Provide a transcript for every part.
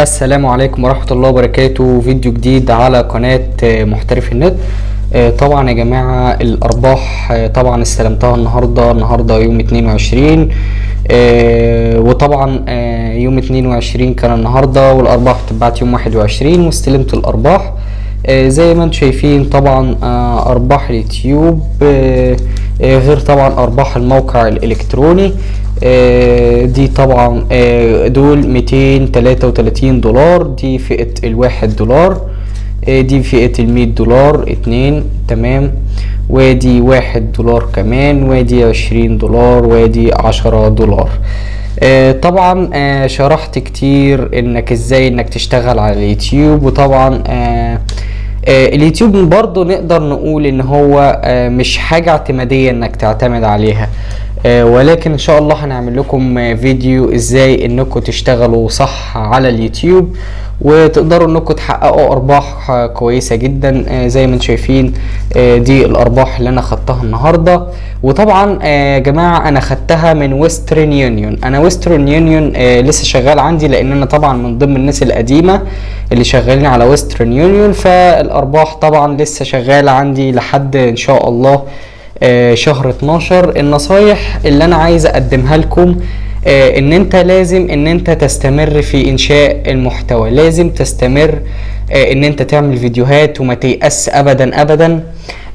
السلام عليكم ورحمة الله وبركاته. فيديو جديد على قناة محترف النت. آه، طبعا يا جماعة الأرباح آه، طبعا استلمتها النهاردة النهاردة يوم 22 آه، وطبعا يوم 22 كان النهاردة والأرباح بتتبعت يوم 21 واستلمت الأرباح. آه، زي ما أنتم شايفين طبعا أرباح اليوتيوب غير طبعا أرباح الموقع الإلكتروني. آه، دي طبعا آه، دول 233 دولار دي فئة الواحد دولار آه، دي فئة المية دولار اتنين تمام. ودي واحد دولار كمان ودي عشرين دولار ودي عشرة دولار. آه، طبعا آه، شرحت كتير إنك إزاي إنك تشتغل على اليوتيوب وطبعا آه، آه، اليوتيوب برضه نقدر نقول إن هو آه، مش حاجة اعتمادية إنك تعتمد عليها. آه، ولكن إن شاء الله هنعمل لكم آه، فيديو إزاي إنكم تشتغلوا صح على اليوتيوب وتقدروا إنكم تحققوا أرباح آه، كويسة جدا آه، زي ما أنتم شايفين آه، دي الأرباح اللي أنا خدتها النهاردة. وطبعا آه، يا جماعة أنا خدتها من ويسترن يونيون أنا ويسترن يونيون لسه شغال عندي لأن أنا طبعا من ضمن الناس القديمة اللي شغالين على ويسترن يونيون فالأرباح طبعا لسه شغالة عندي لحد إن شاء الله. آه، شهر 12 النصايح اللي أنا عايز أقدمها لكم آه، إن أنت لازم إن أنت تستمر في إنشاء المحتوى. لازم تستمر آه، إن أنت تعمل فيديوهات وما تيأس ابدا ابدا.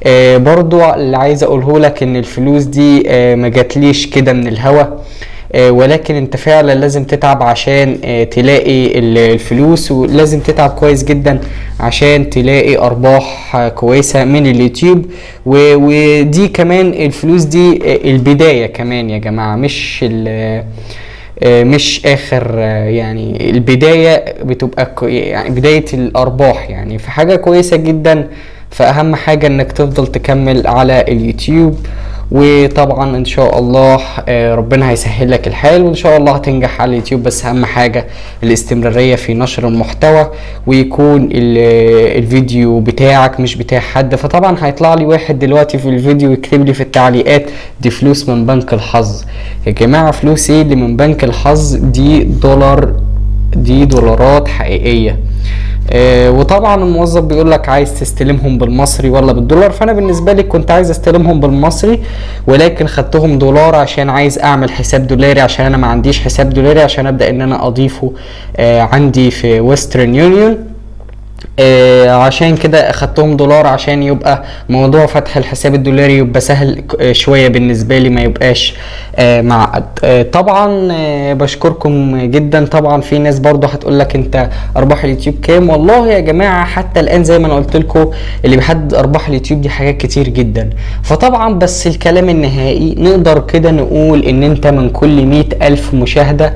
آه، برضو اللي عايز أقوله لك إن الفلوس دي آه، ما جاتليش كده من الهوا. آه، ولكن انت فعلا لازم تتعب عشان آه، تلاقي ال- الفلوس ولازم تتعب كويس جدا عشان تلاقي أرباح آه، كويسة من اليوتيوب. ودي كمان الفلوس دي آه، البداية كمان يا جماعة مش آه، مش آخر آه، يعني البداية بتبقى يعني بداية الأرباح يعني. في حاجة كويسة جدا فأهم حاجة إنك تفضل تكمل على اليوتيوب. وطبعا إن شاء الله آه، ربنا هيسهل لك الحال وإن شاء الله هتنجح على اليوتيوب. بس أهم حاجة الاستمرارية في نشر المحتوى ويكون ال- الفيديو بتاعك مش بتاع حد. فطبعا هيطلع لي واحد دلوقتي في الفيديو يكتب لي في التعليقات دي فلوس من بنك الحظ. يا جماعة فلوس إيه اللي من بنك الحظ؟ دي دولار دي دولارات حقيقية. آه، وطبعا الموظف بيقول لك عايز تستلمهم بالمصري ولا بالدولار. فأنا بالنسبة لي كنت عايز أستلمهم بالمصري ولكن خدتهم دولار عشان عايز أعمل حساب دولاري عشان أنا ما عنديش حساب دولاري عشان أبدأ إن أنا أضيفه آه، عندي في ويسترن يونيون آه عشان كده أخدتهم دولار عشان يبقى موضوع فتح الحساب الدولاري يبقى سهل آه شوية بالنسبة لي ما يبقاش آه معقد. آه طبعا آه بشكركم جدا. طبعا في ناس برضو هتقول لك أنت أرباح اليوتيوب كام؟ والله يا جماعة حتى الآن زي ما أنا قلت لكم اللي بيحدد أرباح اليوتيوب دي حاجات كتير جدا. فطبعا بس الكلام النهائي نقدر كده نقول إن أنت من كل مئة ألف مشاهدة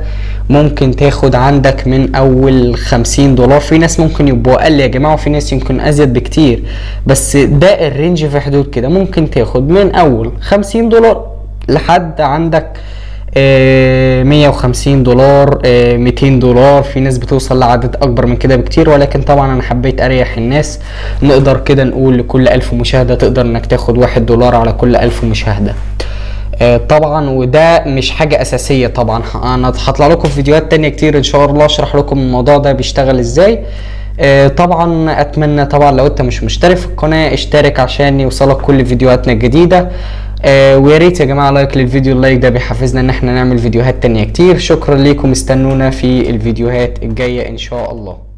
ممكن تاخد عندك من أول 50 دولار. في ناس ممكن يبقوا أقل يا جماعة وفي ناس يمكن أزيد بكتير. بس ده الرينج في حدود كده. ممكن تاخد من أول 50 دولار لحد عندك آه، 150 دولار آه، 200 دولار. في ناس بتوصل لعدد أكبر من كده بكتير. ولكن طبعا أنا حبيت أريح الناس. نقدر كده نقول لكل 1000 مشاهدة تقدر إنك تاخد واحد دولار على كل 1000 مشاهدة. آه، طبعا وده مش حاجة أساسية طبعا. أنا هطلع لكم في فيديوهات تانية كتير إن شاء الله أشرح لكم الموضوع ده بيشتغل إزاي. آه، طبعا أتمنى طبعا لو أنت مش مشترك في القناة اشترك عشان يوصلك كل فيديوهاتنا الجديدة. آه، ويا ريت يا جماعة like للفيديو ال like ده بيحفزنا إن إحنا نعمل فيديوهات تانية كتير. شكرا ليكم استنونا في الفيديوهات الجاية إن شاء الله.